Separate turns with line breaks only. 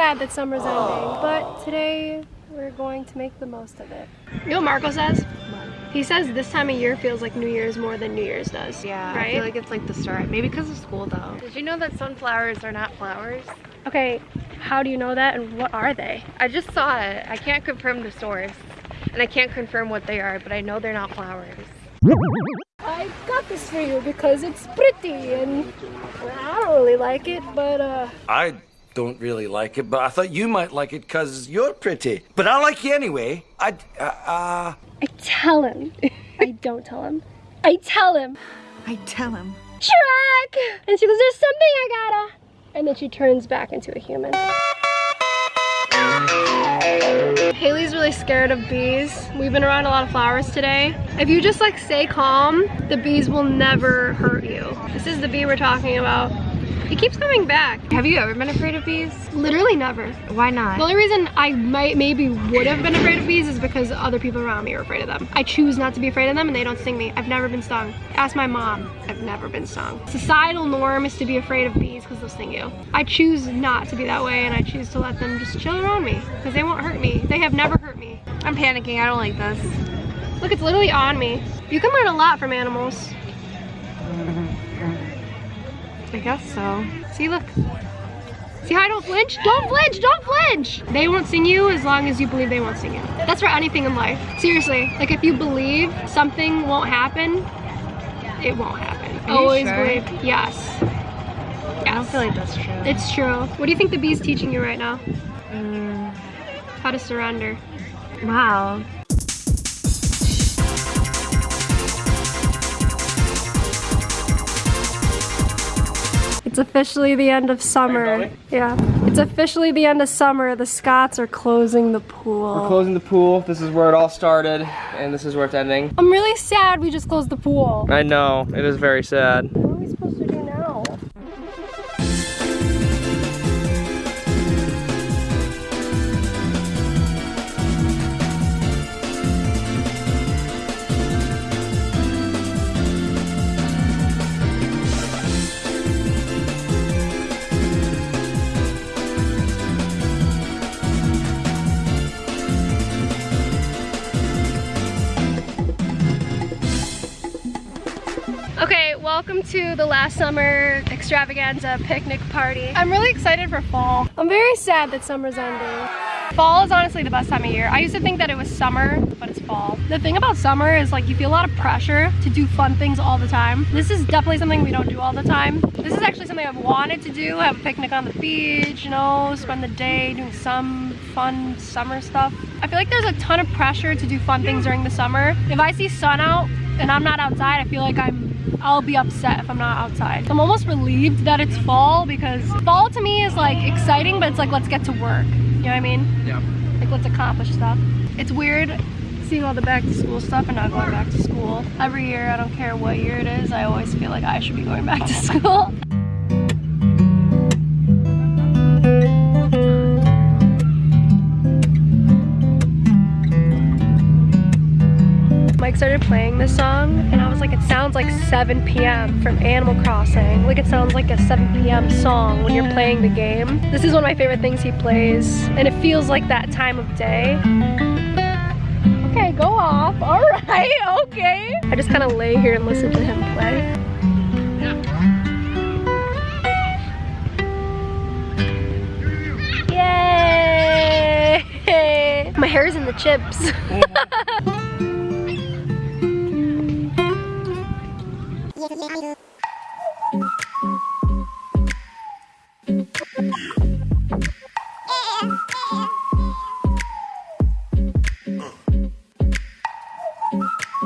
sad that summer's ending, but today we're going to make the most of it. You know what Marco says? He says this time of year feels like New Year's more than New Year's does.
Yeah,
right?
I feel like it's like the start. Maybe because of school though. Did you know that sunflowers are not flowers?
Okay, how do you know that and what are they?
I just saw it. I can't confirm the source. And I can't confirm what they are, but I know they're not flowers.
I got this for you because it's pretty and I don't really like it, but uh...
I don't really like it, but I thought you might like it because you're pretty. But I like you anyway. I, uh, uh...
I tell him. I don't tell him. I tell him.
I tell him.
Shrek! And she goes, there's something I gotta. And then she turns back into a human. Haley's really scared of bees. We've been around a lot of flowers today. If you just like stay calm, the bees will never hurt you. This is the bee we're talking about. He keeps coming back.
Have you ever been afraid of bees?
Literally never.
Why not?
The only reason I might maybe would have been afraid of bees is because other people around me are afraid of them. I choose not to be afraid of them and they don't sting me. I've never been stung. Ask my mom. I've never been stung. Societal norm is to be afraid of bees because they'll sting you. I choose not to be that way and I choose to let them just chill around me because they won't hurt me. They have never hurt me.
I'm panicking. I don't like this.
Look, it's literally on me. You can learn a lot from animals.
I guess so.
See, look. See how I don't flinch? Don't flinch, don't flinch! They won't sing you as long as you believe they won't sing you. That's for anything in life. Seriously, like if you believe something won't happen, it won't happen.
Are
Always
sure?
believe, yes.
I don't feel like that's true.
It's true. What do you think the bee's teaching you right now?
Mm,
How to surrender.
wow.
It's officially the end of summer. Yeah. It's officially the end of summer. The Scots are closing the pool.
We're closing the pool. This is where it all started, and this is where it's ending.
I'm really sad we just closed the pool.
I know, it is very sad.
Welcome to the last summer extravaganza picnic party. I'm really excited for fall. I'm very sad that summer's ending. Fall is honestly the best time of year. I used to think that it was summer, but it's fall. The thing about summer is like you feel a lot of pressure to do fun things all the time. This is definitely something we don't do all the time. This is actually something I've wanted to do, have a picnic on the beach, you know, spend the day doing some fun summer stuff. I feel like there's a ton of pressure to do fun things during the summer. If I see sun out and I'm not outside, I feel like I'm I'll be upset if I'm not outside. I'm almost relieved that it's fall because fall to me is like exciting, but it's like let's get to work. You know what I mean?
Yeah.
Like let's accomplish stuff. It's weird seeing all the back to school stuff and not going back to school. Every year, I don't care what year it is, I always feel like I should be going back to school. Started playing this song and I was like, it sounds like 7 p.m. from Animal Crossing. Like it sounds like a 7 p.m. song when you're playing the game. This is one of my favorite things he plays and it feels like that time of day. Okay, go off. All right, okay. I just kind of lay here and listen to him play. Yay! My hair's in the chips. Oh ですねアイ